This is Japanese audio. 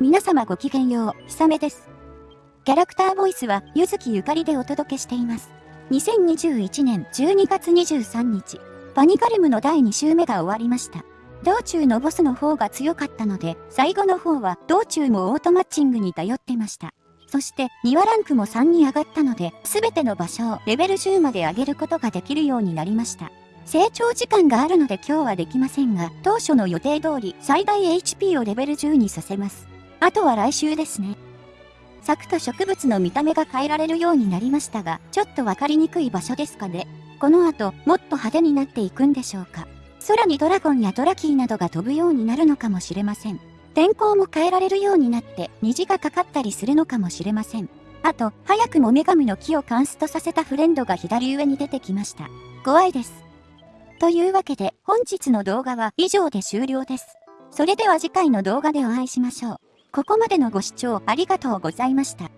皆様ごきげんよう、ひさめです。キャラクターボイスは、ゆずきゆかりでお届けしています。2021年12月23日、パニカルムの第2週目が終わりました。道中のボスの方が強かったので、最後の方は道中もオートマッチングに頼ってました。そして、2話ランクも3に上がったので、すべての場所をレベル10まで上げることができるようになりました。成長時間があるので今日はできませんが、当初の予定通り最大 HP をレベル10にさせます。あとは来週ですね。咲くと植物の見た目が変えられるようになりましたが、ちょっとわかりにくい場所ですかね。この後、もっと派手になっていくんでしょうか。空にドラゴンやドラキーなどが飛ぶようになるのかもしれません。天候も変えられるようになって虹がかかったりするのかもしれません。あと、早くも女神の木をカンストさせたフレンドが左上に出てきました。怖いです。というわけで、本日の動画は以上で終了です。それでは次回の動画でお会いしましょう。ここまでのご視聴ありがとうございました。